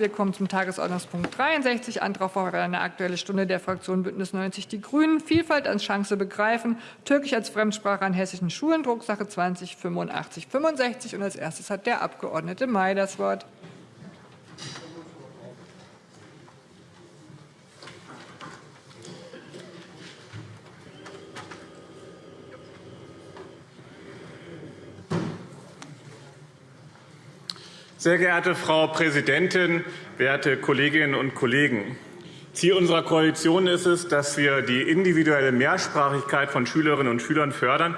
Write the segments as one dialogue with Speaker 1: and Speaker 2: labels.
Speaker 1: Wir kommen zum Tagesordnungspunkt 63, Antrag auf eine Aktuelle Stunde der Fraktion Bündnis 90 Die Grünen. Vielfalt als Chance begreifen. Türkisch als Fremdsprache an hessischen Schulen. Drucksache 20 85 65. Und als erstes hat der Abgeordnete May das Wort.
Speaker 2: Sehr geehrte Frau Präsidentin, werte Kolleginnen und Kollegen! Ziel unserer Koalition ist es, dass wir die individuelle Mehrsprachigkeit von Schülerinnen und Schülern fördern,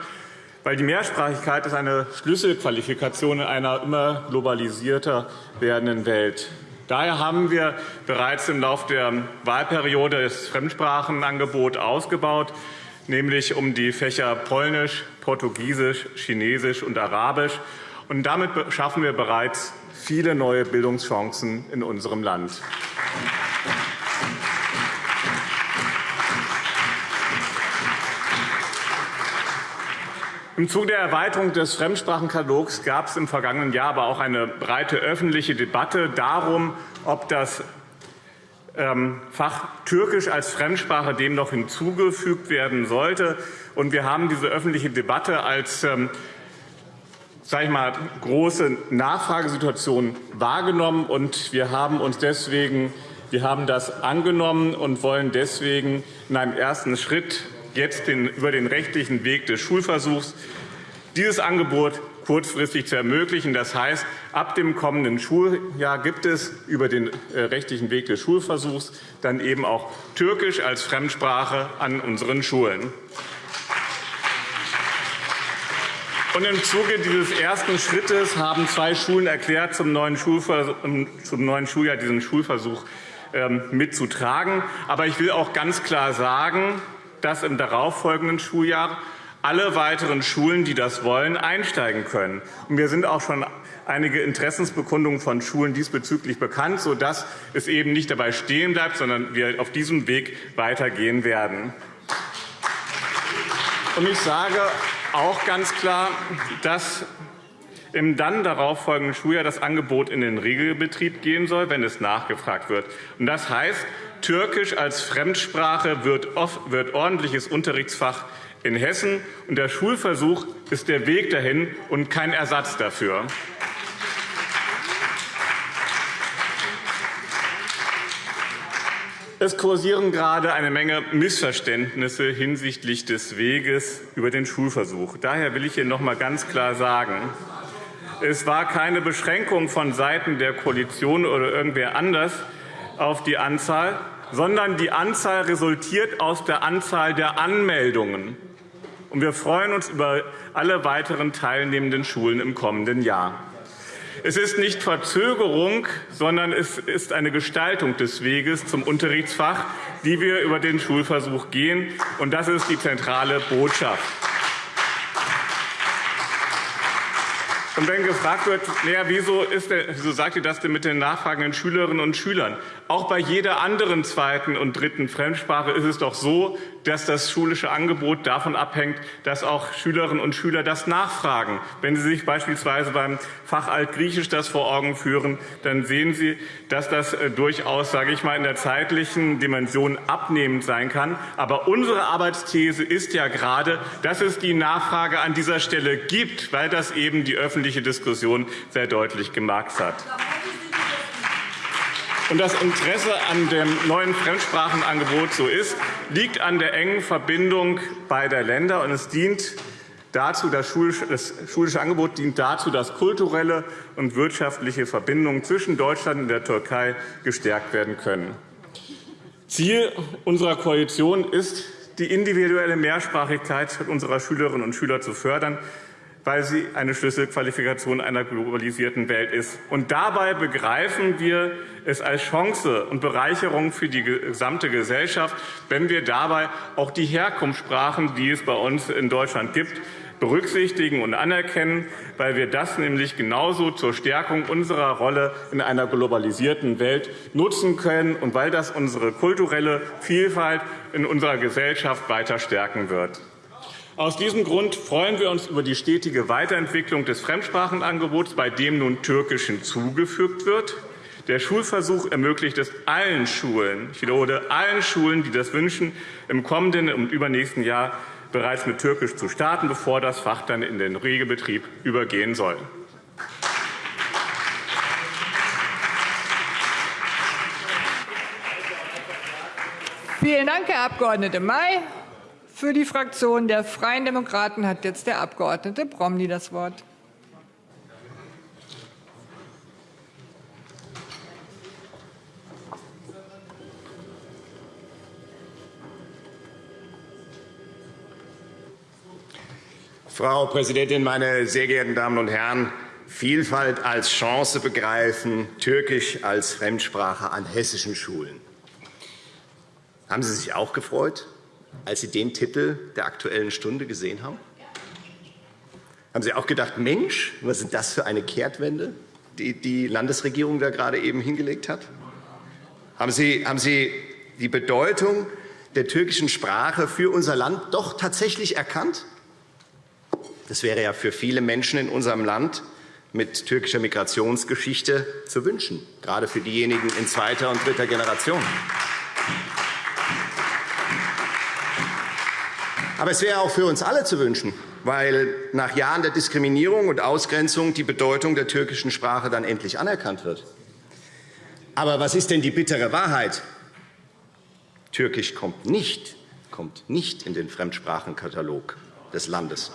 Speaker 2: weil die Mehrsprachigkeit ist eine Schlüsselqualifikation in einer immer globalisierter werdenden Welt. Daher haben wir bereits im Laufe der Wahlperiode das Fremdsprachenangebot ausgebaut, nämlich um die Fächer Polnisch, Portugiesisch, Chinesisch und Arabisch. Und damit schaffen wir bereits viele neue Bildungschancen in unserem Land. Im Zuge der Erweiterung des Fremdsprachenkatalogs gab es im vergangenen Jahr aber auch eine breite öffentliche Debatte darum, ob das ähm, Fach Türkisch als Fremdsprache dem noch hinzugefügt werden sollte. wir haben diese öffentliche Debatte als ähm, sage ich mal, große Nachfragesituation wahrgenommen. Und wir haben uns deswegen wir haben das angenommen und wollen deswegen in einem ersten Schritt jetzt den, über den rechtlichen Weg des Schulversuchs dieses Angebot kurzfristig zu ermöglichen. Das heißt, ab dem kommenden Schuljahr gibt es über den äh, rechtlichen Weg des Schulversuchs dann eben auch Türkisch als Fremdsprache an unseren Schulen. Und Im Zuge dieses ersten Schrittes haben zwei Schulen erklärt, zum neuen, zum neuen Schuljahr diesen Schulversuch ähm, mitzutragen. Aber ich will auch ganz klar sagen, dass im darauffolgenden Schuljahr alle weiteren Schulen, die das wollen, einsteigen können. Und mir sind auch schon einige Interessensbekundungen von Schulen diesbezüglich bekannt, sodass es eben nicht dabei stehen bleibt, sondern wir auf diesem Weg weitergehen werden. Und ich sage auch ganz klar, dass im dann darauffolgenden Schuljahr das Angebot in den Regelbetrieb gehen soll, wenn es nachgefragt wird. Das heißt, Türkisch als Fremdsprache wird, wird ordentliches Unterrichtsfach in Hessen. Und der Schulversuch ist der Weg dahin und kein Ersatz dafür. Es kursieren gerade eine Menge Missverständnisse hinsichtlich des Weges über den Schulversuch. Daher will ich hier noch einmal ganz klar sagen, es war keine Beschränkung von Seiten der Koalition oder irgendwer anders auf die Anzahl, sondern die Anzahl resultiert aus der Anzahl der Anmeldungen. wir freuen uns über alle weiteren teilnehmenden Schulen im kommenden Jahr. Es ist nicht Verzögerung, sondern es ist eine Gestaltung des Weges zum Unterrichtsfach, die wir über den Schulversuch gehen. Und das ist die zentrale Botschaft. Und wenn gefragt wird, naja, wieso, ist der, wieso sagt ihr das denn mit den nachfragenden Schülerinnen und Schülern? Auch bei jeder anderen zweiten und dritten Fremdsprache ist es doch so, dass das schulische Angebot davon abhängt, dass auch Schülerinnen und Schüler das nachfragen. Wenn Sie sich beispielsweise beim Fach Altgriechisch das vor Augen führen, dann sehen Sie, dass das äh, durchaus, sage ich mal, in der zeitlichen Dimension abnehmend sein kann. Aber unsere Arbeitsthese ist ja gerade, dass es die Nachfrage an dieser Stelle gibt, weil das eben die öffentliche Diskussion sehr deutlich gemacht hat. Und das Interesse an dem neuen Fremdsprachenangebot so ist, liegt an der engen Verbindung beider Länder. Und es dient dazu, das schulische Angebot dient dazu, dass kulturelle und wirtschaftliche Verbindungen zwischen Deutschland und der Türkei gestärkt werden können. Ziel unserer Koalition ist, die individuelle Mehrsprachigkeit unserer Schülerinnen und Schüler zu fördern weil sie eine Schlüsselqualifikation einer globalisierten Welt ist. Und dabei begreifen wir es als Chance und Bereicherung für die gesamte Gesellschaft, wenn wir dabei auch die Herkunftssprachen, die es bei uns in Deutschland gibt, berücksichtigen und anerkennen, weil wir das nämlich genauso zur Stärkung unserer Rolle in einer globalisierten Welt nutzen können und weil das unsere kulturelle Vielfalt in unserer Gesellschaft weiter stärken wird. Aus diesem Grund freuen wir uns über die stetige Weiterentwicklung des Fremdsprachenangebots, bei dem nun Türkisch hinzugefügt wird. Der Schulversuch ermöglicht es allen Schulen, ich wiederhole, allen Schulen, die das wünschen, im kommenden und übernächsten Jahr bereits mit Türkisch zu starten, bevor das Fach dann in den Regelbetrieb übergehen soll.
Speaker 1: Vielen Dank, Herr Abg. May. Für die Fraktion der Freien Demokraten hat jetzt der Abg. Promny das Wort.
Speaker 3: Frau Präsidentin, meine sehr geehrten Damen und Herren! Vielfalt als Chance begreifen, Türkisch als Fremdsprache an hessischen Schulen. Haben Sie sich auch gefreut, als Sie den Titel der Aktuellen Stunde gesehen haben? Haben Sie auch gedacht, Mensch, was ist das für eine Kehrtwende, die die Landesregierung da gerade eben hingelegt hat? Haben Sie, haben Sie die Bedeutung der türkischen Sprache für unser Land doch tatsächlich erkannt? Das wäre ja für viele Menschen in unserem Land mit türkischer Migrationsgeschichte zu wünschen, gerade für diejenigen in zweiter und dritter Generation. Aber es wäre auch für uns alle zu wünschen, weil nach Jahren der Diskriminierung und Ausgrenzung die Bedeutung der türkischen Sprache dann endlich anerkannt wird. Aber was ist denn die bittere Wahrheit? Türkisch kommt nicht, kommt nicht in den Fremdsprachenkatalog des Landes.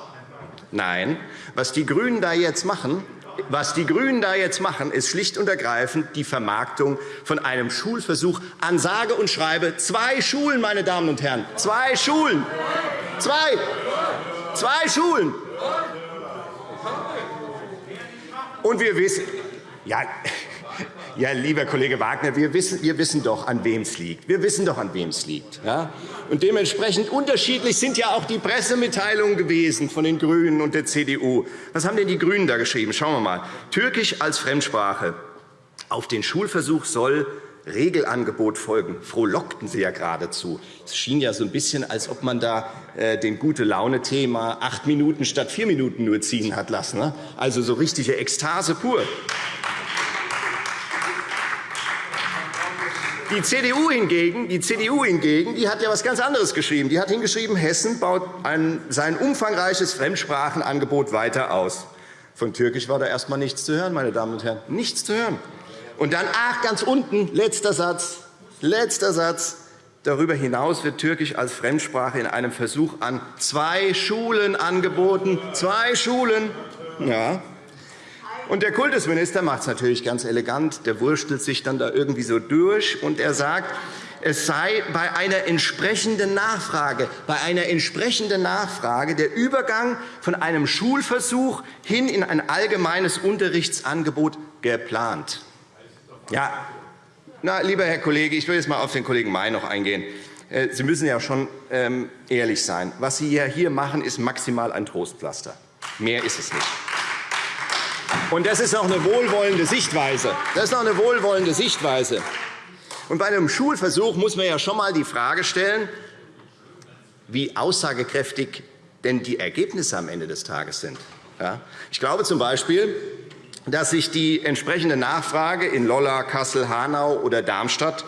Speaker 3: Nein, was die GRÜNEN da jetzt machen, was die GRÜNEN da jetzt machen, ist schlicht und ergreifend die Vermarktung von einem Schulversuch an sage und schreibe zwei Schulen, meine Damen und Herren, zwei Schulen, zwei, zwei Schulen. Und wir wissen, ja, ja, lieber Kollege Wagner, wir wissen, wir wissen doch, an wem es liegt. Wir wissen doch, an wem es liegt. Ja? Und dementsprechend unterschiedlich sind ja auch die Pressemitteilungen gewesen von den GRÜNEN und der CDU. Was haben denn die GRÜNEN da geschrieben? Schauen wir mal. Türkisch als Fremdsprache. Auf den Schulversuch soll Regelangebot folgen. Frohlockten Sie ja geradezu. Es schien ja so ein bisschen, als ob man da äh, den Gute-Laune-Thema acht Minuten statt vier Minuten nur ziehen hat lassen. Ne? Also so richtige Ekstase pur. Die CDU hingegen, die CDU hingegen, die hat ja etwas ganz anderes geschrieben. Die hat hingeschrieben, Hessen baut ein, sein umfangreiches Fremdsprachenangebot weiter aus. Von Türkisch war da erst einmal nichts zu hören, meine Damen und Herren. Nichts zu hören. Und dann, ach, ganz unten, letzter Satz, letzter Satz. Darüber hinaus wird Türkisch als Fremdsprache in einem Versuch an zwei Schulen angeboten. Zwei Schulen. Ja, und der Kultusminister macht es natürlich ganz elegant. Der wurstelt sich dann da irgendwie so durch, und er sagt, es sei bei einer entsprechenden Nachfrage, bei einer entsprechenden Nachfrage der Übergang von einem Schulversuch hin in ein allgemeines Unterrichtsangebot geplant. Ja, na, lieber Herr Kollege, ich will jetzt einmal auf den Kollegen May noch eingehen. Äh, Sie müssen ja schon ähm, ehrlich sein. Was Sie hier machen, ist maximal ein Trostpflaster. Mehr ist es nicht. Und das ist auch eine wohlwollende Sichtweise. Das ist auch eine wohlwollende Sichtweise. Und bei einem Schulversuch muss man ja schon einmal die Frage stellen, wie aussagekräftig denn die Ergebnisse am Ende des Tages sind. Ich glaube z. B., dass sich die entsprechende Nachfrage in Lolla, Kassel, Hanau oder Darmstadt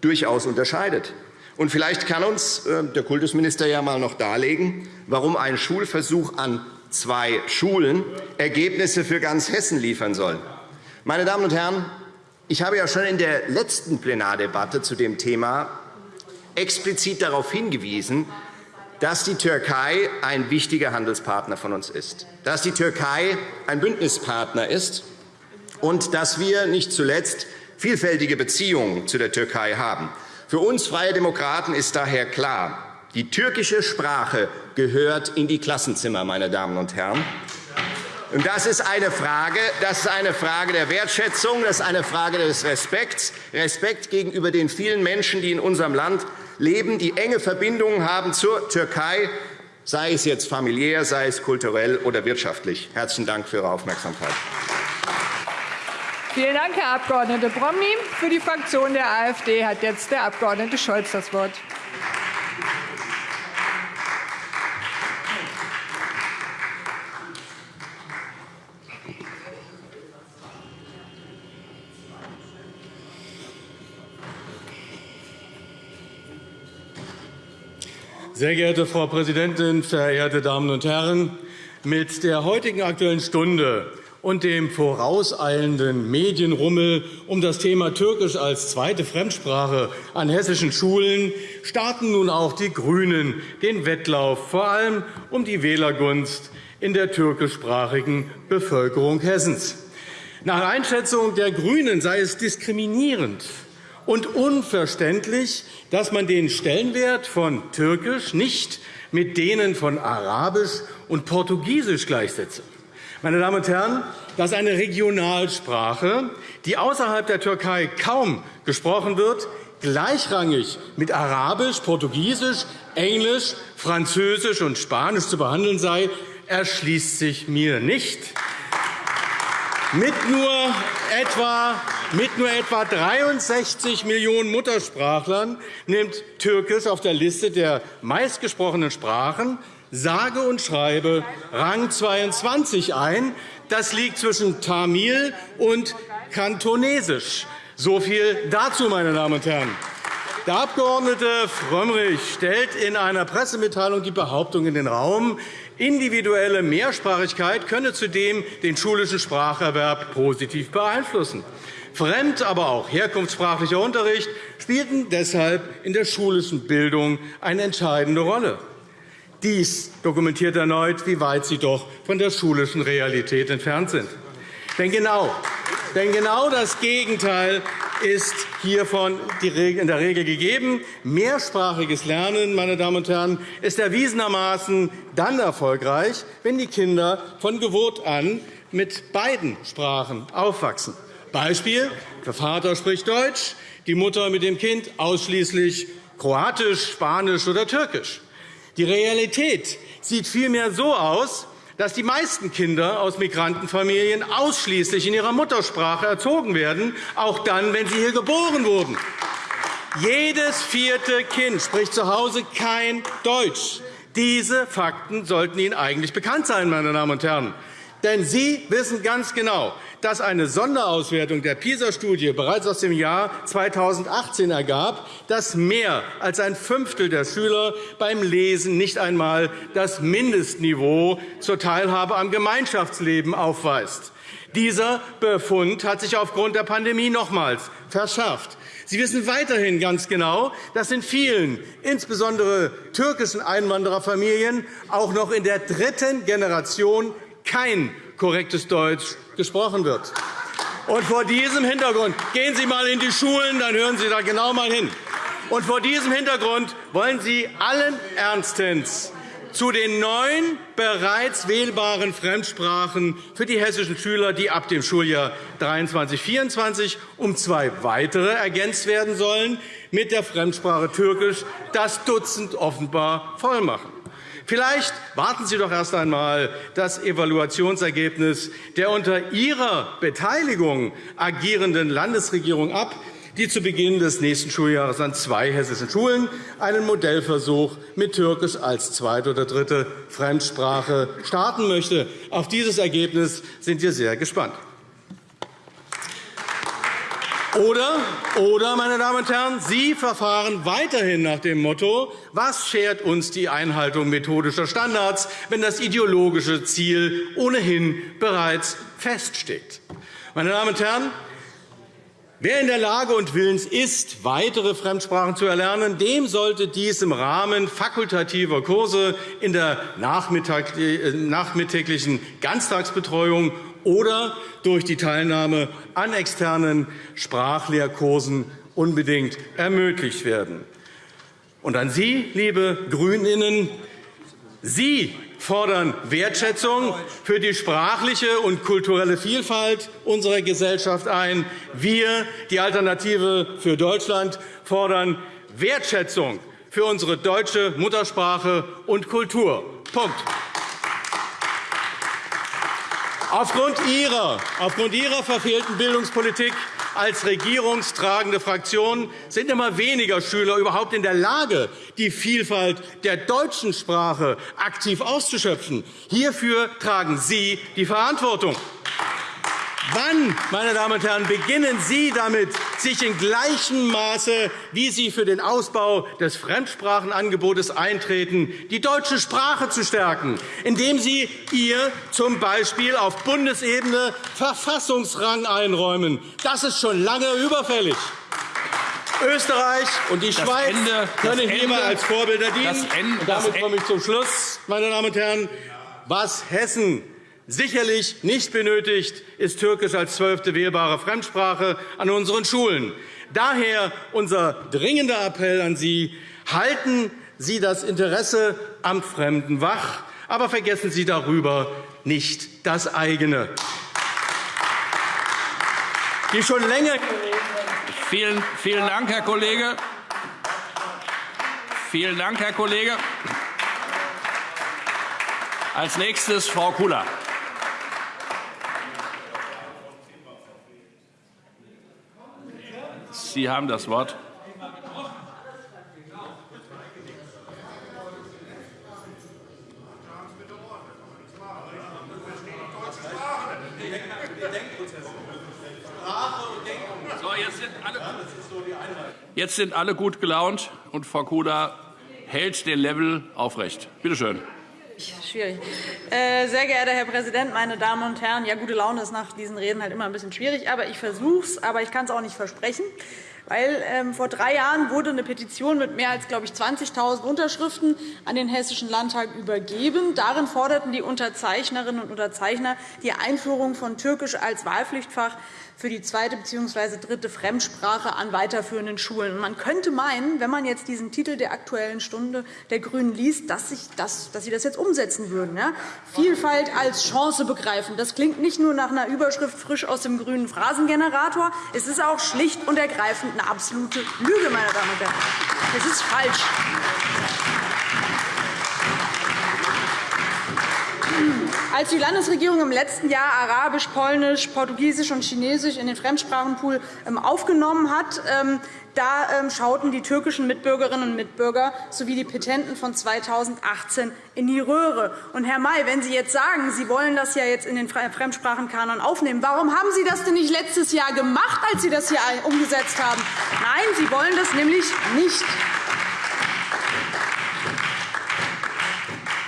Speaker 3: durchaus unterscheidet. Und vielleicht kann uns äh, der Kultusminister ja einmal noch darlegen, warum ein Schulversuch an zwei Schulen Ergebnisse für ganz Hessen liefern soll. Meine Damen und Herren, ich habe ja schon in der letzten Plenardebatte zu dem Thema explizit darauf hingewiesen, dass die Türkei ein wichtiger Handelspartner von uns ist, dass die Türkei ein Bündnispartner ist und dass wir nicht zuletzt vielfältige Beziehungen zu der Türkei haben. Für uns Freie Demokraten ist daher klar, die türkische Sprache gehört in die Klassenzimmer, meine Damen und Herren. Und das ist eine Frage, das ist eine Frage der Wertschätzung, das ist eine Frage des Respekts, Respekt gegenüber den vielen Menschen, die in unserem Land leben, die enge Verbindungen haben zur Türkei, sei es jetzt familiär, sei es kulturell oder wirtschaftlich. Herzlichen Dank für Ihre Aufmerksamkeit.
Speaker 1: Vielen Dank, Herr Abg. Bromny. Für die Fraktion der AfD hat jetzt der Abg. Scholz das Wort.
Speaker 4: Sehr geehrte Frau Präsidentin, verehrte Damen und Herren! Mit der heutigen Aktuellen Stunde und dem vorauseilenden Medienrummel um das Thema Türkisch als zweite Fremdsprache an hessischen Schulen starten nun auch die GRÜNEN den Wettlauf, vor allem um die Wählergunst in der türkischsprachigen Bevölkerung Hessens. Nach Einschätzung der GRÜNEN sei es diskriminierend und unverständlich, dass man den Stellenwert von Türkisch nicht mit denen von Arabisch und Portugiesisch gleichsetze. Meine Damen und Herren, dass eine Regionalsprache, die außerhalb der Türkei kaum gesprochen wird, gleichrangig mit Arabisch, Portugiesisch, Englisch, Französisch und Spanisch zu behandeln sei, erschließt sich mir nicht. Mit nur etwa mit nur etwa 63 Millionen Muttersprachlern nimmt Türkisch auf der Liste der meistgesprochenen Sprachen sage und schreibe Rang 22 ein. Das liegt zwischen Tamil und Kantonesisch. So viel dazu, meine Damen und Herren. Der Abg. Frömmrich stellt in einer Pressemitteilung die Behauptung in den Raum, individuelle Mehrsprachigkeit könne zudem den schulischen Spracherwerb positiv beeinflussen. Fremd-, aber auch herkunftssprachlicher Unterricht spielten deshalb in der schulischen Bildung eine entscheidende Rolle. Dies dokumentiert erneut, wie weit Sie doch von der schulischen Realität entfernt sind. Denn genau, denn genau das Gegenteil ist hiervon in der Regel gegeben. Mehrsprachiges Lernen meine Damen und Herren, ist erwiesenermaßen dann erfolgreich, wenn die Kinder von Geburt an mit beiden Sprachen aufwachsen. Beispiel. Der Vater spricht Deutsch, die Mutter mit dem Kind ausschließlich Kroatisch, Spanisch oder Türkisch. Die Realität sieht vielmehr so aus, dass die meisten Kinder aus Migrantenfamilien ausschließlich in ihrer Muttersprache erzogen werden, auch dann, wenn sie hier geboren wurden. Jedes vierte Kind spricht zu Hause kein Deutsch. Diese Fakten sollten Ihnen eigentlich bekannt sein, meine Damen und Herren. Denn Sie wissen ganz genau, dass eine Sonderauswertung der PISA-Studie bereits aus dem Jahr 2018 ergab, dass mehr als ein Fünftel der Schüler beim Lesen nicht einmal das Mindestniveau zur Teilhabe am Gemeinschaftsleben aufweist. Dieser Befund hat sich aufgrund der Pandemie nochmals verschärft. Sie wissen weiterhin ganz genau, dass in vielen, insbesondere türkischen Einwandererfamilien, auch noch in der dritten Generation kein korrektes Deutsch gesprochen wird. Und vor diesem Hintergrund gehen Sie einmal in die Schulen, dann hören Sie da genau mal hin. Und vor diesem Hintergrund wollen Sie allen Ernstens zu den neun bereits wählbaren Fremdsprachen für die hessischen Schüler, die ab dem Schuljahr 23-24 um zwei weitere ergänzt werden sollen, mit der Fremdsprache Türkisch das Dutzend offenbar vollmachen. Vielleicht warten Sie doch erst einmal das Evaluationsergebnis der unter Ihrer Beteiligung agierenden Landesregierung ab, die zu Beginn des nächsten Schuljahres an zwei hessischen Schulen einen Modellversuch mit Türkisch als zweite oder dritte Fremdsprache starten möchte. Auf dieses Ergebnis sind wir sehr gespannt. Oder, oder, meine Damen und Herren, Sie verfahren weiterhin nach dem Motto, was schert uns die Einhaltung methodischer Standards, wenn das ideologische Ziel ohnehin bereits feststeht. Meine Damen und Herren, Wer in der Lage und willens ist, weitere Fremdsprachen zu erlernen, dem sollte dies im Rahmen fakultativer Kurse in der äh, nachmittäglichen Ganztagsbetreuung oder durch die Teilnahme an externen Sprachlehrkursen unbedingt ermöglicht werden. Und an Sie, liebe GRÜNInnen, Sie fordern Wertschätzung für die sprachliche und kulturelle Vielfalt unserer Gesellschaft ein. Wir, die Alternative für Deutschland, fordern Wertschätzung für unsere deutsche Muttersprache und Kultur. Punkt. Aufgrund Ihrer, aufgrund Ihrer verfehlten Bildungspolitik als regierungstragende Fraktion sind immer weniger Schüler überhaupt in der Lage, die Vielfalt der deutschen Sprache aktiv auszuschöpfen. Hierfür tragen Sie die Verantwortung. Wann, meine Damen und Herren, beginnen Sie damit, sich in gleichem Maße, wie Sie für den Ausbau des Fremdsprachenangebotes eintreten, die deutsche Sprache zu stärken, indem Sie ihr z. B. auf Bundesebene Verfassungsrang einräumen? Das ist schon lange überfällig. Österreich und die das Schweiz Ende, können hier mal als Vorbilder dienen. Ende, und damit komme ich zum Schluss, meine Damen und Herren. Was Hessen sicherlich nicht benötigt, ist Türkisch als zwölfte wählbare Fremdsprache an unseren Schulen. Daher unser dringender Appell an Sie. Halten Sie das Interesse am Fremden wach, aber vergessen Sie darüber nicht das eigene.
Speaker 5: Die schon länger vielen, vielen Dank, Herr Kollege. Vielen Dank, Herr Kollege. Als nächstes Frau Kula. Sie haben das Wort. jetzt sind alle gut gelaunt, und Frau Kuda hält den Level aufrecht. Bitte schön.
Speaker 6: Schwierig. Äh, sehr geehrter Herr Präsident, meine Damen und Herren! Ja, gute Laune ist nach diesen Reden halt immer ein bisschen schwierig, aber ich versuche es, aber ich kann es auch nicht versprechen. Weil ähm, vor drei Jahren wurde eine Petition mit mehr als 20.000 Unterschriften an den Hessischen Landtag übergeben. Darin forderten die Unterzeichnerinnen und Unterzeichner die Einführung von Türkisch als Wahlpflichtfach für die zweite bzw. dritte Fremdsprache an weiterführenden Schulen. Man könnte meinen, wenn man jetzt diesen Titel der Aktuellen Stunde der GRÜNEN liest, dass, sich das, dass Sie das jetzt umsetzen würden. Ja? Vielfalt als Chance begreifen. Das klingt nicht nur nach einer Überschrift frisch aus dem grünen Phrasengenerator. Es ist auch schlicht und ergreifend eine absolute Lüge, meine Damen und Herren. Es ist falsch. Als die Landesregierung im letzten Jahr Arabisch, Polnisch, Portugiesisch und Chinesisch in den Fremdsprachenpool ähm, aufgenommen hat, ähm, da ähm, schauten die türkischen Mitbürgerinnen und Mitbürger sowie die Petenten von 2018 in die Röhre. Und Herr May, wenn Sie jetzt sagen, Sie wollen das ja jetzt in den Fremdsprachenkanon aufnehmen, warum haben Sie das denn nicht letztes Jahr gemacht, als Sie das hier umgesetzt haben? Nein, Sie wollen das nämlich nicht.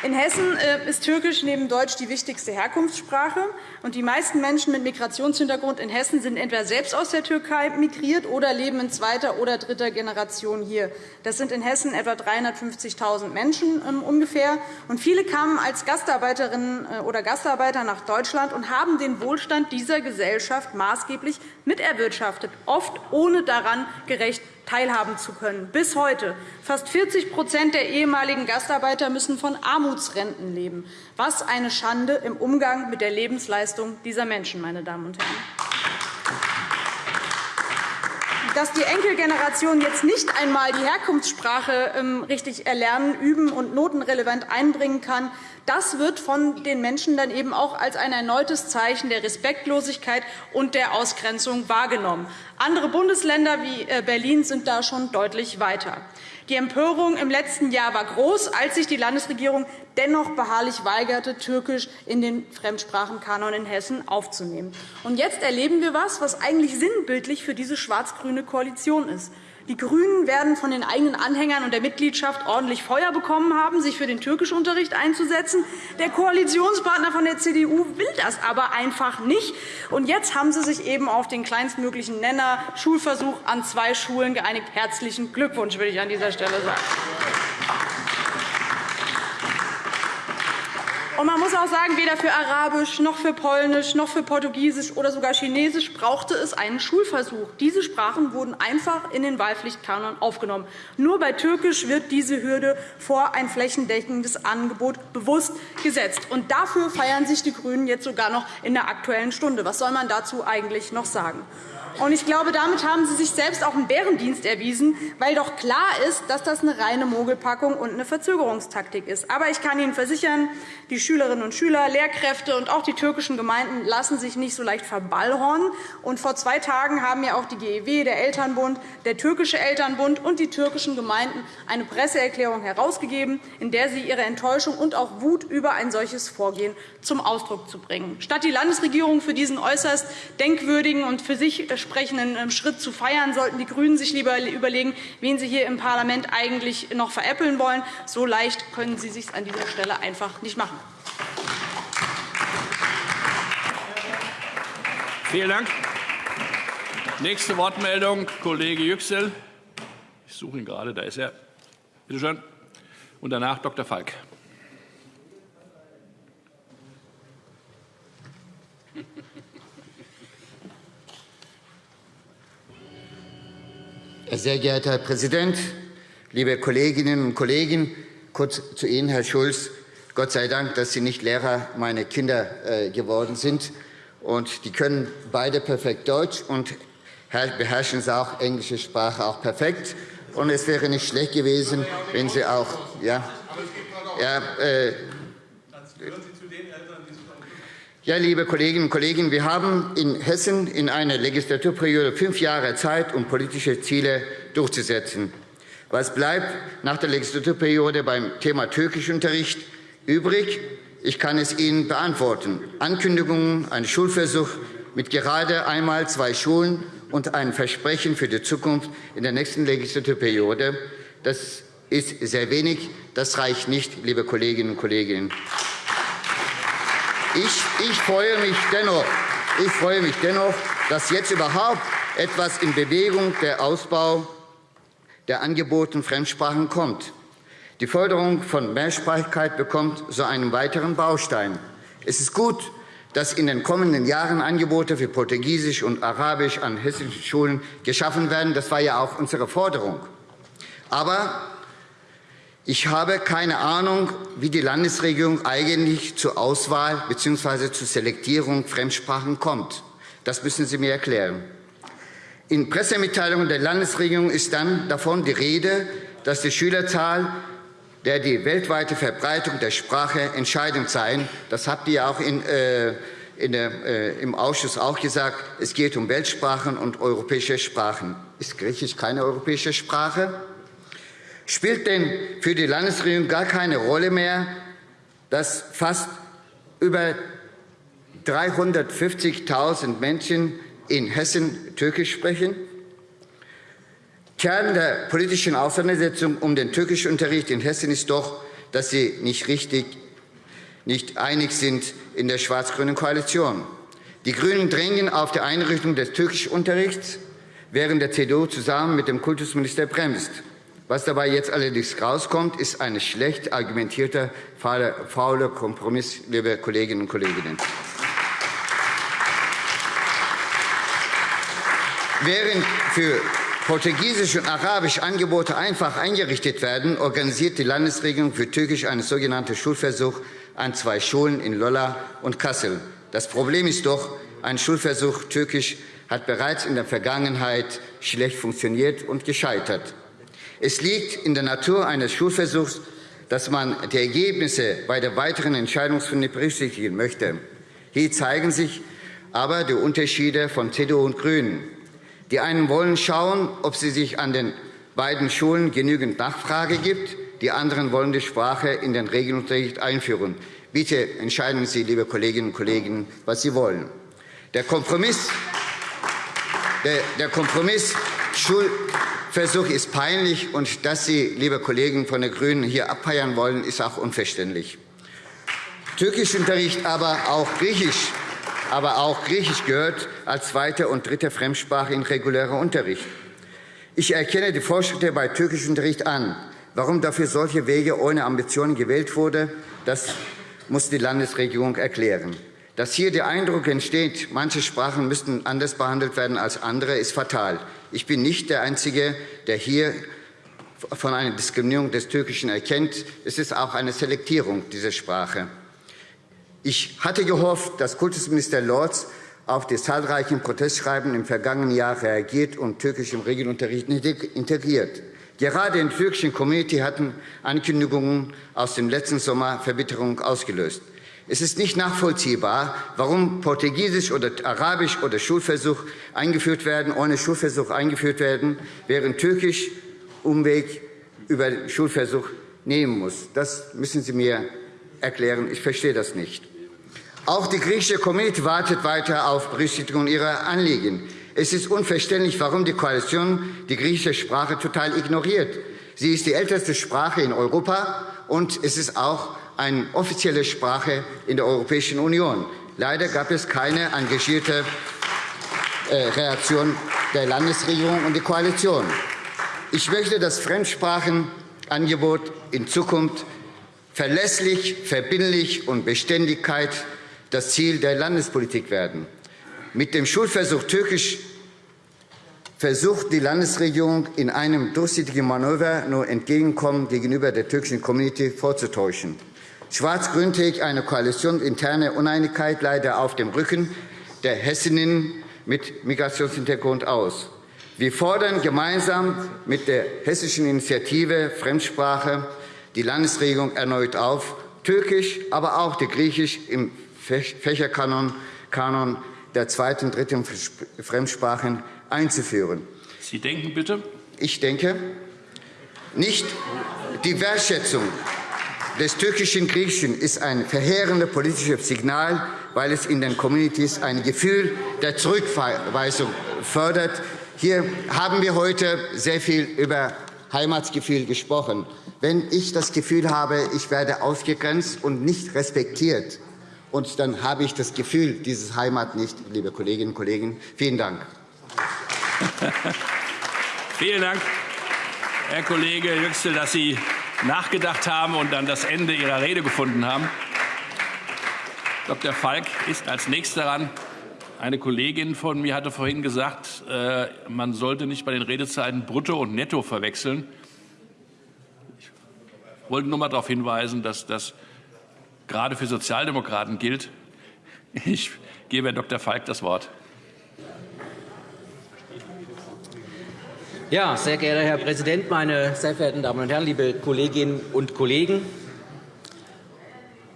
Speaker 6: In Hessen äh, ist Türkisch neben Deutsch die wichtigste Herkunftssprache. und Die meisten Menschen mit Migrationshintergrund in Hessen sind entweder selbst aus der Türkei migriert oder leben in zweiter oder dritter Generation hier. Das sind in Hessen etwa 350.000 Menschen ähm, ungefähr. Und viele kamen als Gastarbeiterinnen äh, oder Gastarbeiter nach Deutschland und haben den Wohlstand dieser Gesellschaft maßgeblich miterwirtschaftet, oft ohne daran gerecht teilhaben zu können. Bis heute. Fast 40% der ehemaligen Gastarbeiter müssen von Armutsrenten leben. Was eine Schande im Umgang mit der Lebensleistung dieser Menschen, meine Damen und Herren dass die Enkelgeneration jetzt nicht einmal die Herkunftssprache ähm, richtig erlernen, üben und notenrelevant einbringen kann, das wird von den Menschen dann eben auch als ein erneutes Zeichen der Respektlosigkeit und der Ausgrenzung wahrgenommen. Andere Bundesländer wie äh, Berlin sind da schon deutlich weiter. Die Empörung im letzten Jahr war groß, als sich die Landesregierung dennoch beharrlich weigerte, Türkisch in den Fremdsprachenkanon in Hessen aufzunehmen. Und jetzt erleben wir etwas, was eigentlich sinnbildlich für diese schwarz-grüne Koalition ist. Die GRÜNEN werden von den eigenen Anhängern und der Mitgliedschaft ordentlich Feuer bekommen haben, sich für den Türkischunterricht einzusetzen. Der Koalitionspartner von der CDU will das aber einfach nicht. Und jetzt haben sie sich eben auf den kleinstmöglichen Nenner Schulversuch an zwei Schulen geeinigt. Herzlichen Glückwunsch, will ich an dieser Stelle sagen. Und man muss auch sagen, weder für Arabisch noch für Polnisch noch für Portugiesisch oder sogar Chinesisch brauchte es einen Schulversuch. Diese Sprachen wurden einfach in den Wahlpflichtkanon aufgenommen. Nur bei Türkisch wird diese Hürde vor ein flächendeckendes Angebot bewusst gesetzt. Und dafür feiern sich die GRÜNEN jetzt sogar noch in der Aktuellen Stunde. Was soll man dazu eigentlich noch sagen? Und ich glaube, damit haben Sie sich selbst auch einen Bärendienst erwiesen, weil doch klar ist, dass das eine reine Mogelpackung und eine Verzögerungstaktik ist. Aber ich kann Ihnen versichern, die Schülerinnen und Schüler, Lehrkräfte und auch die türkischen Gemeinden lassen sich nicht so leicht verballhornen. Und vor zwei Tagen haben ja auch die GEW, der Elternbund, der türkische Elternbund und die türkischen Gemeinden eine Presseerklärung herausgegeben, in der sie ihre Enttäuschung und auch Wut über ein solches Vorgehen zum Ausdruck zu bringen. Statt die Landesregierung für diesen äußerst denkwürdigen und für sich sprechenden ähm, Schritt zu feiern, sollten die GRÜNEN sich lieber überlegen, wen sie hier im Parlament eigentlich noch veräppeln wollen. So leicht können sie es sich an dieser Stelle einfach nicht machen.
Speaker 5: Vielen Dank. Nächste Wortmeldung, Kollege Yüksel. Ich suche ihn gerade, da ist er. Bitte schön. Und danach Dr. Falk.
Speaker 7: Sehr geehrter Herr Präsident, liebe Kolleginnen und Kollegen! Kurz zu Ihnen, Herr Schulz. Gott sei Dank, dass Sie nicht Lehrer meiner Kinder äh, geworden sind. Und die können beide perfekt Deutsch und beherrschen sie auch englische Sprache auch perfekt. Und es wäre nicht schlecht gewesen, wenn Sie auch ja, ja, äh, ja, liebe Kolleginnen und Kollegen, wir haben in Hessen in einer Legislaturperiode fünf Jahre Zeit, um politische Ziele durchzusetzen. Was bleibt nach der Legislaturperiode beim Thema Türkischunterricht übrig? Ich kann es Ihnen beantworten. Ankündigungen, ein Schulversuch mit gerade einmal zwei Schulen und ein Versprechen für die Zukunft in der nächsten Legislaturperiode. Das ist sehr wenig. Das reicht nicht, liebe Kolleginnen und Kollegen. Ich, ich, freue mich dennoch, ich freue mich dennoch, dass jetzt überhaupt etwas in Bewegung der Ausbau der Angeboten Fremdsprachen kommt. Die Förderung von Mehrsprachigkeit bekommt so einen weiteren Baustein. Es ist gut, dass in den kommenden Jahren Angebote für Portugiesisch und Arabisch an hessischen Schulen geschaffen werden. Das war ja auch unsere Forderung. Aber ich habe keine Ahnung, wie die Landesregierung eigentlich zur Auswahl bzw. zur Selektierung Fremdsprachen kommt. Das müssen Sie mir erklären. In Pressemitteilungen der Landesregierung ist dann davon die Rede, dass die Schülerzahl der die weltweite Verbreitung der Sprache entscheidend sei. Das habt ihr auch in, äh, in der, äh, im Ausschuss auch gesagt. Es geht um Weltsprachen und europäische Sprachen. Ist Griechisch keine europäische Sprache? Spielt denn für die Landesregierung gar keine Rolle mehr, dass fast über 350.000 Menschen in Hessen Türkisch sprechen? Kern der politischen Auseinandersetzung um den Türkischunterricht in Hessen ist doch, dass Sie nicht richtig nicht einig sind in der schwarz-grünen Koalition. Die GRÜNEN drängen auf die Einrichtung des Türkischunterrichts, während der CDU zusammen mit dem Kultusminister bremst. Was dabei jetzt allerdings rauskommt, ist ein schlecht argumentierter, fauler Kompromiss, liebe Kolleginnen und Kollegen. Während für Portugiesisch und Arabisch Angebote einfach eingerichtet werden, organisiert die Landesregierung für Türkisch einen sogenannten Schulversuch an zwei Schulen in Lolla und Kassel. Das Problem ist doch, ein Schulversuch Türkisch hat bereits in der Vergangenheit schlecht funktioniert und gescheitert. Es liegt in der Natur eines Schulversuchs, dass man die Ergebnisse bei der weiteren Entscheidungsfindung berücksichtigen möchte. Hier zeigen sich aber die Unterschiede von CDU und GRÜNEN. Die einen wollen schauen, ob sie sich an den beiden Schulen genügend Nachfrage gibt. Die anderen wollen die Sprache in den Regelunterricht einführen. Bitte entscheiden Sie, liebe Kolleginnen und Kollegen, was Sie wollen. Der Kompromiss, der, Kompromiss Schul Versuch ist peinlich, und dass Sie, liebe Kollegen von den GRÜNEN, hier abfeiern wollen, ist auch unverständlich. Türkischunterricht, aber auch Griechisch, aber auch Griechisch gehört als zweite und dritte Fremdsprache in regulärer Unterricht. Ich erkenne die Fortschritte bei Türkischunterricht an. Warum dafür solche Wege ohne Ambitionen gewählt wurde, das muss die Landesregierung erklären. Dass hier der Eindruck entsteht, manche Sprachen müssten anders behandelt werden als andere, ist fatal. Ich bin nicht der Einzige, der hier von einer Diskriminierung des Türkischen erkennt. Es ist auch eine Selektierung dieser Sprache. Ich hatte gehofft, dass Kultusminister Lorz auf die zahlreichen Protestschreiben im vergangenen Jahr reagiert und Türkisch im Regelunterricht integriert. Gerade in der türkischen Community hatten Ankündigungen aus dem letzten Sommer Verbitterung ausgelöst. Es ist nicht nachvollziehbar, warum Portugiesisch oder Arabisch oder Schulversuch eingeführt werden, ohne Schulversuch eingeführt werden, während Türkisch Umweg über Schulversuch nehmen muss. Das müssen Sie mir erklären. Ich verstehe das nicht. Auch die griechische Community wartet weiter auf Berücksichtigung ihrer Anliegen. Es ist unverständlich, warum die Koalition die griechische Sprache total ignoriert. Sie ist die älteste Sprache in Europa, und es ist auch eine offizielle Sprache in der Europäischen Union. Leider gab es keine engagierte äh, Reaktion der Landesregierung und der Koalition. Ich möchte das Fremdsprachenangebot in Zukunft verlässlich, verbindlich und Beständigkeit das Ziel der Landespolitik werden. Mit dem Schulversuch Türkisch versucht die Landesregierung in einem durchsichtigen Manöver nur Entgegenkommen gegenüber der türkischen Community vorzutäuschen. Schwarz-Grün trägt eine koalitionsinterne Uneinigkeit leider auf dem Rücken der Hessinnen mit Migrationshintergrund aus. Wir fordern gemeinsam mit der hessischen Initiative Fremdsprache die Landesregierung erneut auf, Türkisch, aber auch die Griechisch im Fächerkanon Kanon der zweiten und dritten Fremdsprachen einzuführen.
Speaker 5: Sie denken bitte?
Speaker 7: Ich denke, nicht die Wertschätzung des türkischen Griechischen ist ein verheerendes politisches Signal, weil es in den Communities ein Gefühl der Zurückweisung fördert. Hier haben wir heute sehr viel über Heimatsgefühl gesprochen. Wenn ich das Gefühl habe, ich werde ausgegrenzt und nicht respektiert, und dann habe ich das Gefühl dieses Heimat nicht, liebe Kolleginnen und Kollegen. Vielen Dank.
Speaker 5: Vielen Dank, Herr Kollege Yüksel, dass Sie nachgedacht haben und dann das Ende Ihrer Rede gefunden haben. Dr. Falk ist als Nächster dran. Eine Kollegin von mir hatte vorhin gesagt, äh, man sollte nicht bei den Redezeiten Brutto und Netto verwechseln. Ich wollte nur einmal darauf hinweisen, dass das gerade für Sozialdemokraten gilt. Ich gebe Herrn Dr. Falk das Wort.
Speaker 8: Ja, sehr geehrter Herr Präsident, meine sehr verehrten Damen und Herren, liebe Kolleginnen und Kollegen!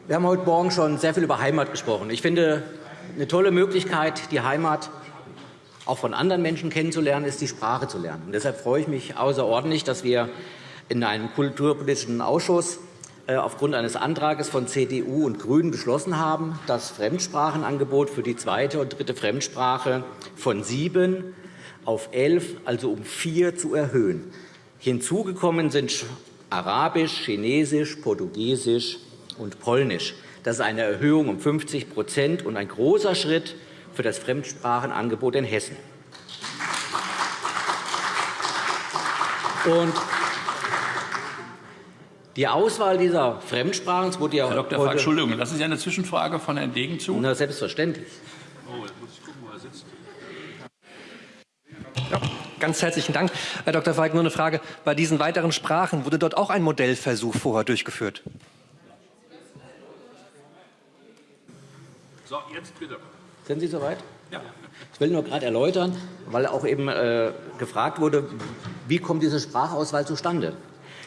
Speaker 8: Wir haben heute Morgen schon sehr viel über Heimat gesprochen. Ich finde, eine tolle Möglichkeit, die Heimat auch von anderen Menschen kennenzulernen, ist, die Sprache zu lernen. Und deshalb freue ich mich außerordentlich, dass wir in einem kulturpolitischen Ausschuss äh, aufgrund eines Antrags von CDU und GRÜNEN beschlossen haben, das Fremdsprachenangebot für die zweite und dritte Fremdsprache von sieben auf elf, also um vier, zu erhöhen. Hinzugekommen sind Arabisch, Chinesisch, Portugiesisch und Polnisch. Das ist eine Erhöhung um 50% und ein großer Schritt für das Fremdsprachenangebot in Hessen. Und die Auswahl dieser Fremdsprachen, wurde ja
Speaker 5: Herr Dr. Falk, Entschuldigung, lassen Sie eine Zwischenfrage von Herrn Degen zu?
Speaker 8: Na, selbstverständlich.
Speaker 9: Ganz herzlichen Dank, Herr Dr. Falk. Nur eine Frage. Bei diesen weiteren Sprachen wurde dort auch ein Modellversuch vorher durchgeführt?
Speaker 5: So, jetzt bitte.
Speaker 8: Sind Sie soweit? Ja. Ich will nur gerade erläutern, weil auch eben äh, gefragt wurde, wie kommt diese Sprachauswahl zustande?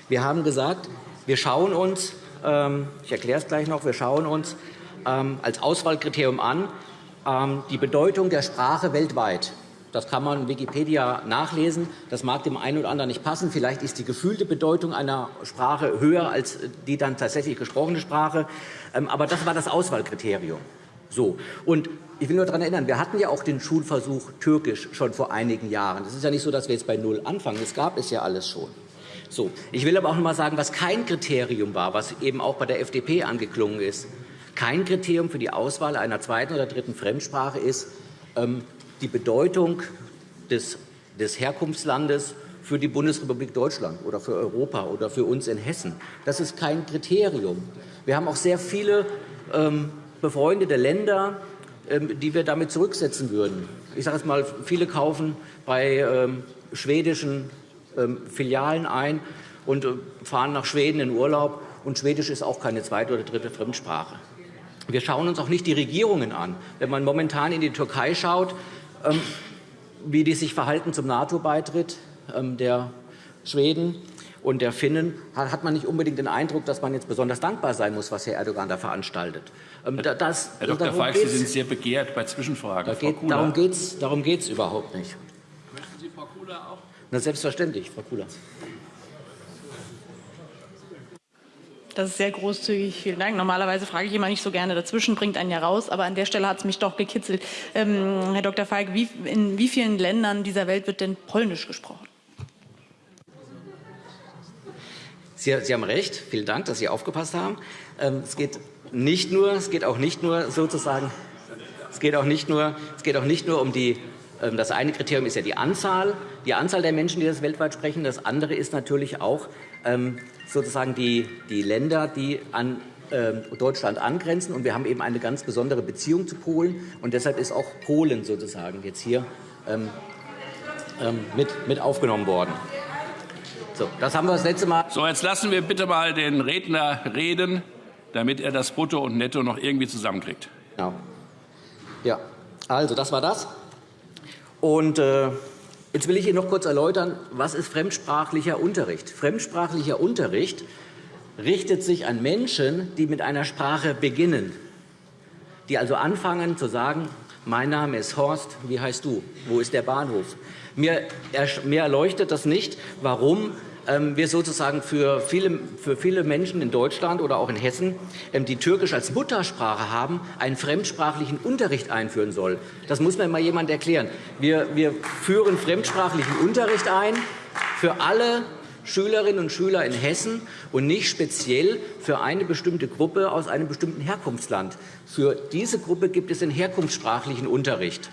Speaker 8: Wir haben gesagt, wir schauen uns, ähm, ich erkläre es gleich noch, wir schauen uns ähm, als Auswahlkriterium an ähm, die Bedeutung der Sprache weltweit. Das kann man in Wikipedia nachlesen. Das mag dem einen oder anderen nicht passen. Vielleicht ist die gefühlte Bedeutung einer Sprache höher als die dann tatsächlich gesprochene Sprache. Ähm, aber das war das Auswahlkriterium. So. Und ich will nur daran erinnern, wir hatten ja auch den Schulversuch Türkisch schon vor einigen Jahren. Es ist ja nicht so, dass wir jetzt bei Null anfangen. Das gab es ja alles schon. So. Ich will aber auch noch einmal sagen, was kein Kriterium war, was eben auch bei der FDP angeklungen ist. Kein Kriterium für die Auswahl einer zweiten oder dritten Fremdsprache ist, ähm, die Bedeutung des, des Herkunftslandes für die Bundesrepublik Deutschland oder für Europa oder für uns in Hessen. Das ist kein Kriterium. Wir haben auch sehr viele ähm, befreundete Länder, ähm, die wir damit zurücksetzen würden. Ich sage es mal, viele kaufen bei ähm, schwedischen ähm, Filialen ein und äh, fahren nach Schweden in Urlaub. Und Schwedisch ist auch keine zweite oder dritte Fremdsprache. Wir schauen uns auch nicht die Regierungen an. Wenn man momentan in die Türkei schaut, wie die sich verhalten zum NATO-Beitritt ähm, der Schweden und der Finnen, hat man nicht unbedingt den Eindruck, dass man jetzt besonders dankbar sein muss, was Herr Erdogan da veranstaltet.
Speaker 5: Ähm, das, Herr Dr. Falk, Sie sind sehr begehrt bei Zwischenfragen.
Speaker 8: Geht, darum geht es darum geht's überhaupt nicht. Möchten Sie Frau Kula auch? Na, selbstverständlich, Frau Kula.
Speaker 10: Das ist sehr großzügig. Vielen Dank. Normalerweise frage ich immer nicht so gerne dazwischen, bringt einen ja raus. Aber an der Stelle hat es mich doch gekitzelt. Ähm, Herr Dr. Falk, wie, in wie vielen Ländern dieser Welt wird denn Polnisch gesprochen?
Speaker 8: Sie, Sie haben recht. Vielen Dank, dass Sie aufgepasst haben. Ähm, es geht nicht nur, es geht auch nicht nur sozusagen, es geht auch nicht nur, es geht auch nicht nur um die das eine Kriterium ist ja die Anzahl, die Anzahl der Menschen, die das weltweit sprechen. Das andere ist natürlich auch ähm, sozusagen die, die Länder, die an ähm, Deutschland angrenzen. Und wir haben eben eine ganz besondere Beziehung zu Polen. Und deshalb ist auch Polen sozusagen jetzt hier mit, mit aufgenommen worden. So, das haben wir das letzte Mal.
Speaker 5: So, jetzt lassen wir bitte mal den Redner reden, damit er das Brutto und Netto noch irgendwie zusammenkriegt.
Speaker 8: Genau. Ja, also das war das. Und äh, jetzt will ich Ihnen noch kurz erläutern, was ist fremdsprachlicher Unterricht? Fremdsprachlicher Unterricht richtet sich an Menschen, die mit einer Sprache beginnen, die also anfangen zu sagen, mein Name ist Horst, wie heißt du? Wo ist der Bahnhof? Mir, erleuchtet das nicht, warum wir sozusagen für viele, für viele Menschen in Deutschland oder auch in Hessen, ähm, die Türkisch als Muttersprache haben, einen fremdsprachlichen Unterricht einführen soll. Das muss mir mal jemand erklären. Wir, wir führen fremdsprachlichen Unterricht ein für alle Schülerinnen und Schüler in Hessen und nicht speziell für eine bestimmte Gruppe aus einem bestimmten Herkunftsland. Für diese Gruppe gibt es den herkunftssprachlichen Unterricht.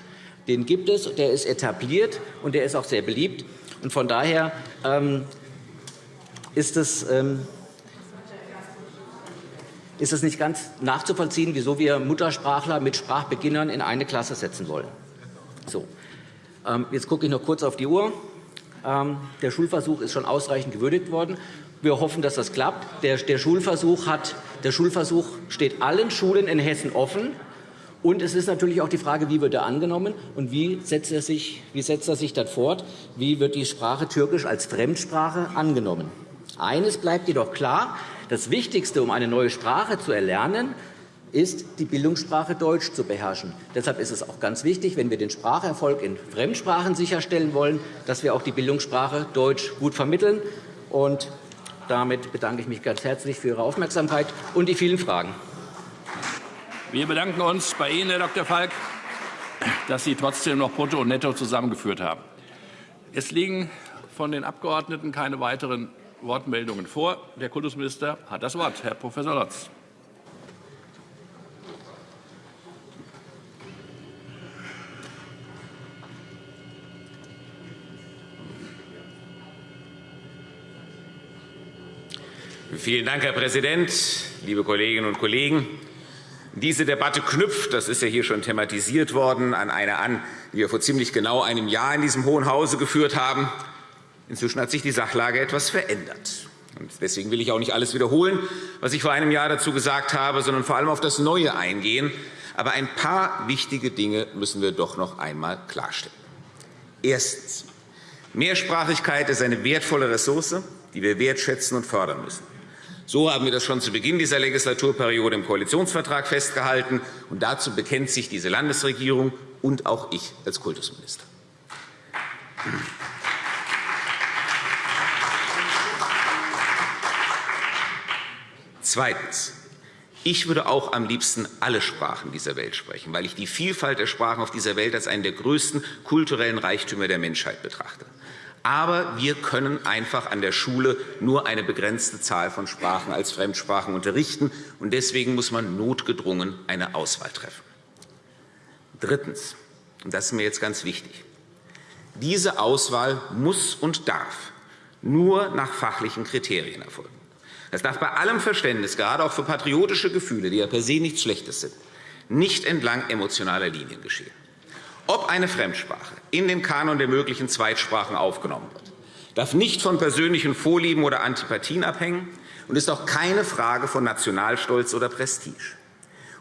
Speaker 8: Den gibt es, der ist etabliert und der ist auch sehr beliebt. Und von daher ähm, ist es, ähm, ist es nicht ganz nachzuvollziehen, wieso wir Muttersprachler mit Sprachbeginnern in eine Klasse setzen wollen. So. Ähm, jetzt gucke ich noch kurz auf die Uhr. Ähm, der Schulversuch ist schon ausreichend gewürdigt worden. Wir hoffen, dass das klappt. Der, der, Schulversuch hat, der Schulversuch steht allen Schulen in Hessen offen. Und es ist natürlich auch die Frage, wie wird er angenommen und wie setzt er sich, wie setzt er sich dann fort? Wie wird die Sprache Türkisch als Fremdsprache angenommen? Eines bleibt jedoch klar. Das Wichtigste, um eine neue Sprache zu erlernen, ist, die Bildungssprache Deutsch zu beherrschen. Deshalb ist es auch ganz wichtig, wenn wir den Spracherfolg in Fremdsprachen sicherstellen wollen, dass wir auch die Bildungssprache Deutsch gut vermitteln. Und damit bedanke ich mich ganz herzlich für Ihre Aufmerksamkeit und die vielen Fragen.
Speaker 5: Wir bedanken uns bei Ihnen, Herr Dr. Falk, dass Sie trotzdem noch Brutto und Netto zusammengeführt haben. Es liegen von den Abgeordneten keine weiteren Wortmeldungen vor. Der Kultusminister hat das Wort. Herr Prof. Lotz.
Speaker 11: Vielen Dank, Herr Präsident, liebe Kolleginnen und Kollegen! Diese Debatte knüpft, das ist ja hier schon thematisiert worden, an eine an, die wir vor ziemlich genau einem Jahr in diesem Hohen Hause geführt haben. Inzwischen hat sich die Sachlage etwas verändert. Deswegen will ich auch nicht alles wiederholen, was ich vor einem Jahr dazu gesagt habe, sondern vor allem auf das Neue eingehen. Aber ein paar wichtige Dinge müssen wir doch noch einmal klarstellen. Erstens. Mehrsprachigkeit ist eine wertvolle Ressource, die wir wertschätzen und fördern müssen. So haben wir das schon zu Beginn dieser Legislaturperiode im Koalitionsvertrag festgehalten. Und dazu bekennt sich diese Landesregierung und auch ich als Kultusminister. Zweitens. Ich würde auch am liebsten alle Sprachen dieser Welt sprechen, weil ich die Vielfalt der Sprachen auf dieser Welt als einen der größten kulturellen Reichtümer der Menschheit betrachte. Aber wir können einfach an der Schule nur eine begrenzte Zahl von Sprachen als Fremdsprachen unterrichten. und Deswegen muss man notgedrungen eine Auswahl treffen. Drittens, und das ist mir jetzt ganz wichtig, diese Auswahl muss und darf nur nach fachlichen Kriterien erfolgen. Das darf bei allem Verständnis, gerade auch für patriotische Gefühle, die ja per se nichts Schlechtes sind, nicht entlang emotionaler Linien geschehen. Ob eine Fremdsprache in den Kanon der möglichen Zweitsprachen aufgenommen wird, darf nicht von persönlichen Vorlieben oder Antipathien abhängen und ist auch keine Frage von Nationalstolz oder Prestige.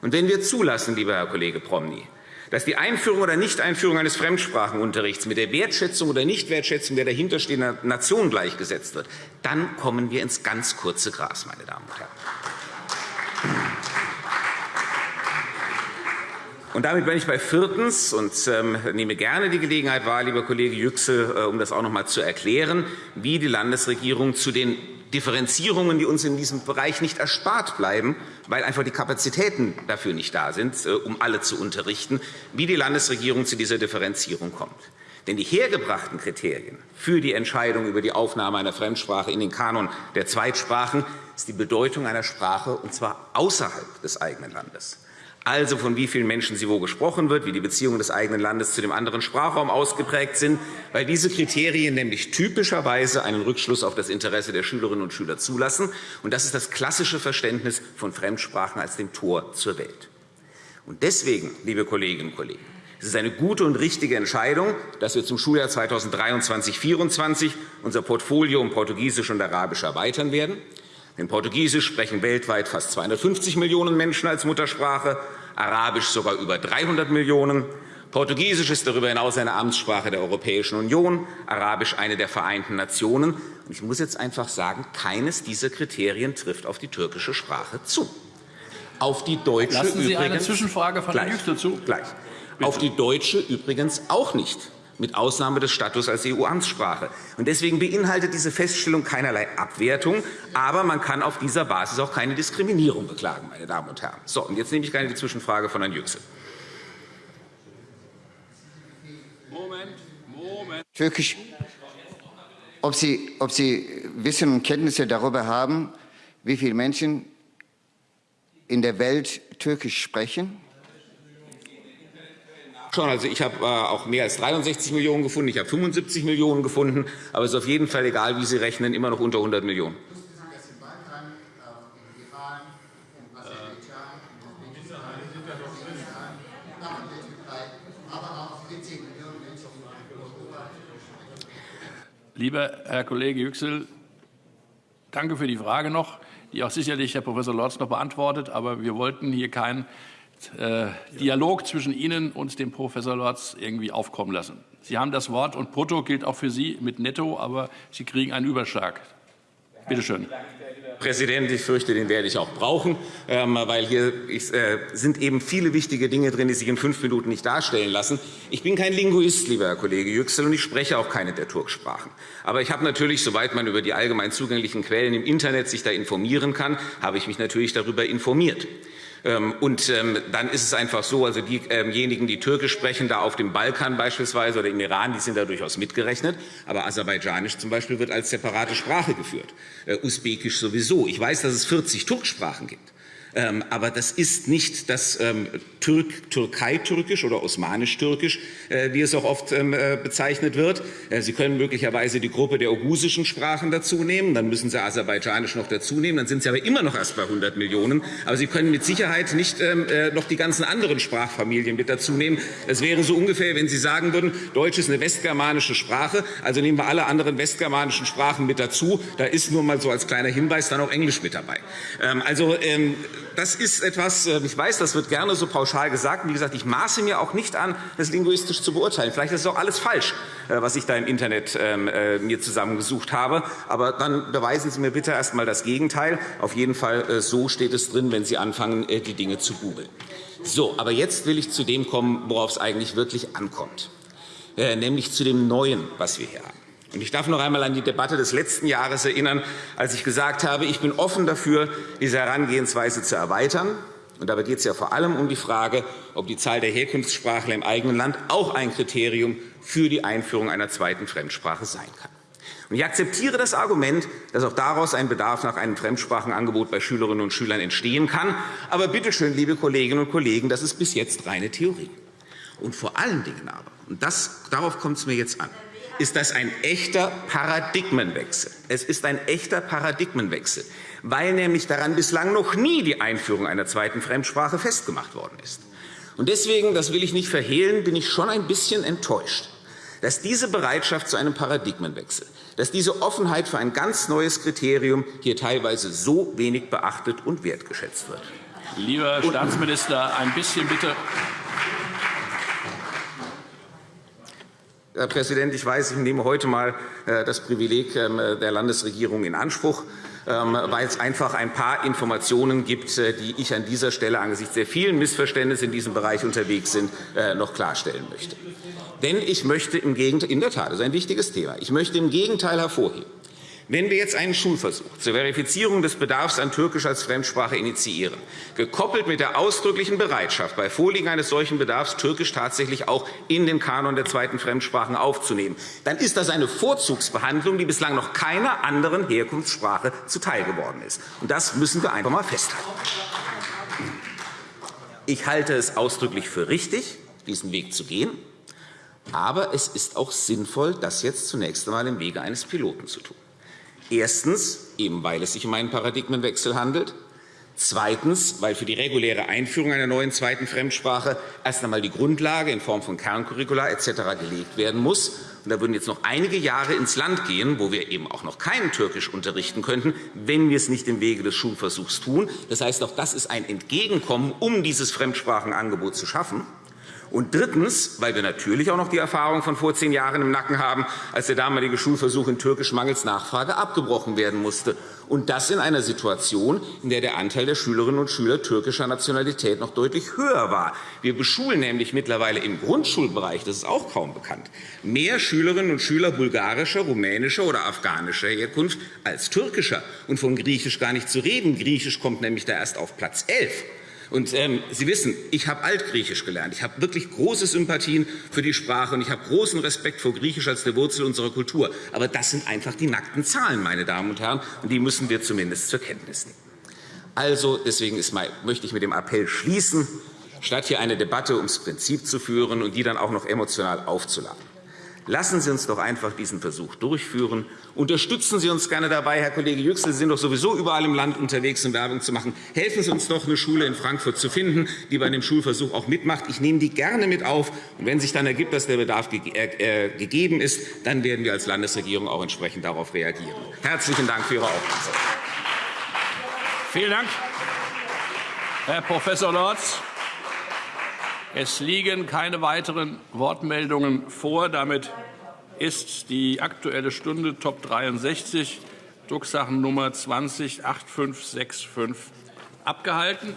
Speaker 11: Und wenn wir zulassen, lieber Herr Kollege Promny, dass die Einführung oder Nichteinführung eines Fremdsprachenunterrichts mit der Wertschätzung oder Nichtwertschätzung der dahinterstehenden Nation gleichgesetzt wird, dann kommen wir ins ganz kurze Gras, meine Damen und Herren. Und damit bin ich bei viertens und ähm, nehme gerne die Gelegenheit wahr, lieber Kollege Yüksel, äh, um das auch noch einmal zu erklären, wie die Landesregierung zu den Differenzierungen, die uns in diesem Bereich nicht erspart bleiben, weil einfach die Kapazitäten dafür nicht da sind, äh, um alle zu unterrichten, wie die Landesregierung zu dieser Differenzierung kommt. Denn die hergebrachten Kriterien für die Entscheidung über die Aufnahme einer Fremdsprache in den Kanon der Zweitsprachen ist die Bedeutung einer Sprache, und zwar außerhalb des eigenen Landes also von wie vielen Menschen sie wo gesprochen wird, wie die Beziehungen des eigenen Landes zu dem anderen Sprachraum ausgeprägt sind, weil diese Kriterien nämlich typischerweise einen Rückschluss auf das Interesse der Schülerinnen und Schüler zulassen. Und das ist das klassische Verständnis von Fremdsprachen als dem Tor zur Welt. Und deswegen, liebe Kolleginnen und Kollegen, es ist eine gute und richtige Entscheidung, dass wir zum Schuljahr 2023-2024 unser Portfolio um Portugiesisch und Arabisch erweitern werden. Denn Portugiesisch sprechen weltweit fast 250 Millionen Menschen als Muttersprache, Arabisch sogar über 300 Millionen. Portugiesisch ist darüber hinaus eine Amtssprache der Europäischen Union, Arabisch eine der Vereinten Nationen. Ich muss jetzt einfach sagen, keines dieser Kriterien trifft auf die türkische Sprache zu. Auf die deutsche
Speaker 5: Lassen Sie
Speaker 11: übrigens,
Speaker 5: eine Zwischenfrage von Herrn Yüksel zu.
Speaker 11: Gleich. Auf die deutsche übrigens auch nicht mit Ausnahme des Status als EU-Amtssprache. Deswegen beinhaltet diese Feststellung keinerlei Abwertung, aber man kann auf dieser Basis auch keine Diskriminierung beklagen, meine Damen und Herren. So, und jetzt nehme ich gerne die Zwischenfrage von Herrn Yüksel.
Speaker 7: Moment, Moment. Türkisch. Ob Sie, ob Sie Wissen und Kenntnisse darüber haben, wie viele Menschen in der Welt Türkisch sprechen?
Speaker 11: Schon, also ich habe äh, auch mehr als 63 Millionen gefunden, ich habe 75 Millionen gefunden, aber es ist auf jeden Fall egal, wie Sie rechnen, immer noch unter 100 Millionen.
Speaker 5: Lieber Herr Kollege Yüksel, danke für die Frage noch, die auch sicherlich Herr Prof. Lorz noch beantwortet. Aber wir wollten hier keinen äh, Dialog zwischen Ihnen und dem Professor Lorz irgendwie aufkommen lassen. Sie haben das Wort, und Brutto gilt auch für Sie mit Netto, aber Sie kriegen einen Überschlag. Bitte schön.
Speaker 11: Präsident, ich fürchte, den werde ich auch brauchen, ähm, weil hier äh, sind eben viele wichtige Dinge drin, die sich in fünf Minuten nicht darstellen lassen. Ich bin kein Linguist, lieber Herr Kollege Yüksel, und ich spreche auch keine der Turksprachen. Aber ich habe natürlich, soweit man über die allgemein zugänglichen Quellen im Internet sich da informieren kann, habe ich mich natürlich darüber informiert. Ähm, und ähm, dann ist es einfach so, also diejenigen, die Türkisch sprechen, da auf dem Balkan beispielsweise oder im Iran, die sind da durchaus mitgerechnet. Aber Aserbaidschanisch zum Beispiel wird als separate Sprache geführt. Äh, Usbekisch sowieso. Ich weiß, dass es 40 Turksprachen gibt. Ähm, aber das ist nicht das ähm, Türk Türkei-Türkisch oder Osmanisch-Türkisch, äh, wie es auch oft ähm, äh, bezeichnet wird. Äh, Sie können möglicherweise die Gruppe der ogusischen Sprachen dazu nehmen, dann müssen Sie Aserbaidschanisch noch dazu nehmen, dann sind Sie aber immer noch erst bei 100 Millionen. Aber Sie können mit Sicherheit nicht noch die ganzen anderen Sprachfamilien mit dazu nehmen. Es wäre so ungefähr, wenn Sie sagen würden, Deutsch ist eine westgermanische Sprache, also nehmen wir alle anderen westgermanischen Sprachen mit dazu. Da ist nur mal so als kleiner Hinweis dann auch Englisch mit dabei. Also das ist etwas, äh, ich weiß, das wird gerne so pauschal gesagt. Wie gesagt, ich maße mir auch nicht an, das linguistisch zu beurteilen. Vielleicht ist es auch alles falsch, äh, was ich da im Internet ähm, äh, mir zusammengesucht habe. Aber dann beweisen Sie mir bitte erst einmal das Gegenteil. Auf jeden Fall so steht es drin, wenn Sie anfangen, die Dinge zu googeln. So, aber jetzt will ich zu dem kommen, worauf es eigentlich wirklich ankommt, nämlich zu dem Neuen, was wir hier haben. Ich darf noch einmal an die Debatte des letzten Jahres erinnern, als ich gesagt habe, ich bin offen dafür, diese Herangehensweise zu erweitern. Und dabei geht es ja vor allem um die Frage, ob die Zahl der Herkunftssprachler im eigenen Land auch ein Kriterium für die Einführung einer zweiten Fremdsprache sein kann. Ich akzeptiere das Argument, dass auch daraus ein Bedarf nach einem Fremdsprachenangebot bei Schülerinnen und Schülern entstehen kann. Aber bitte schön, liebe Kolleginnen und Kollegen, das ist bis jetzt reine Theorie. Und vor allen Dingen aber, und das, darauf kommt es mir jetzt an, ist das ein echter Paradigmenwechsel. Es ist ein echter Paradigmenwechsel, weil nämlich daran bislang noch nie die Einführung einer zweiten Fremdsprache festgemacht worden ist. Und deswegen, das will ich nicht verhehlen, bin ich schon ein bisschen enttäuscht, dass diese Bereitschaft zu einem Paradigmenwechsel, dass diese Offenheit für ein ganz neues Kriterium hier teilweise so wenig beachtet und wertgeschätzt wird.
Speaker 5: Lieber Staatsminister, ein bisschen bitte.
Speaker 11: Herr Präsident, ich weiß, ich nehme heute einmal äh, das Privileg ähm, der Landesregierung in Anspruch, ähm, weil es einfach ein paar Informationen gibt, äh, die ich an dieser Stelle angesichts der vielen Missverständnisse in diesem Bereich unterwegs sind, äh, noch klarstellen möchte. Denn ich möchte im Gegenteil, in der Tat, das ist ein wichtiges Thema, ich möchte im Gegenteil hervorheben, wenn wir jetzt einen Schulversuch zur Verifizierung des Bedarfs an Türkisch als Fremdsprache initiieren, gekoppelt mit der ausdrücklichen Bereitschaft, bei Vorliegen eines solchen Bedarfs Türkisch tatsächlich auch in den Kanon der zweiten Fremdsprachen aufzunehmen, dann ist das eine Vorzugsbehandlung, die bislang noch keiner anderen Herkunftssprache zuteil geworden ist. Und das müssen wir einfach einmal festhalten. Ich halte es ausdrücklich für richtig, diesen Weg zu gehen. Aber es ist auch sinnvoll, das jetzt zunächst einmal im Wege eines Piloten zu tun. Erstens, eben weil es sich um einen Paradigmenwechsel handelt. Zweitens, weil für die reguläre Einführung einer neuen zweiten Fremdsprache erst einmal die Grundlage in Form von Kerncurricula etc. gelegt werden muss. Und da würden jetzt noch einige Jahre ins Land gehen, wo wir eben auch noch kein Türkisch unterrichten könnten, wenn wir es nicht im Wege des Schulversuchs tun. Das heißt, auch das ist ein Entgegenkommen, um dieses Fremdsprachenangebot zu schaffen. Und drittens, weil wir natürlich auch noch die Erfahrung von vor zehn Jahren im Nacken haben, als der damalige Schulversuch in Türkisch mangels Nachfrage abgebrochen werden musste. Und das in einer Situation, in der der Anteil der Schülerinnen und Schüler türkischer Nationalität noch deutlich höher war. Wir beschulen nämlich mittlerweile im Grundschulbereich, das ist auch kaum bekannt, mehr Schülerinnen und Schüler bulgarischer, rumänischer oder afghanischer Herkunft als türkischer. Und von Griechisch gar nicht zu reden. Griechisch kommt nämlich da erst auf Platz 11. Und ähm, Sie wissen, ich habe Altgriechisch gelernt. Ich habe wirklich große Sympathien für die Sprache und ich habe großen Respekt vor Griechisch als der Wurzel unserer Kultur. Aber das sind einfach die nackten Zahlen, meine Damen und Herren, und die müssen wir zumindest zur Kenntnis nehmen. Also, deswegen mein, möchte ich mit dem Appell schließen, statt hier eine Debatte ums Prinzip zu führen und die dann auch noch emotional aufzuladen. Lassen Sie uns doch einfach diesen Versuch durchführen. Unterstützen Sie uns gerne dabei, Herr Kollege Yüksel. Sie sind doch sowieso überall im Land unterwegs, um Werbung zu machen. Helfen Sie uns doch, eine Schule in Frankfurt zu finden, die bei dem Schulversuch auch mitmacht. Ich nehme die gerne mit auf. Und wenn sich dann ergibt, dass der Bedarf äh, gegeben ist, dann werden wir als Landesregierung auch entsprechend darauf reagieren. Herzlichen Dank für Ihre Aufmerksamkeit.
Speaker 5: Vielen Dank, Herr Prof. Lorz. Es liegen keine weiteren Wortmeldungen vor. Damit ist die Aktuelle Stunde Top 63, Drucksachennummer 20 8565, abgehalten.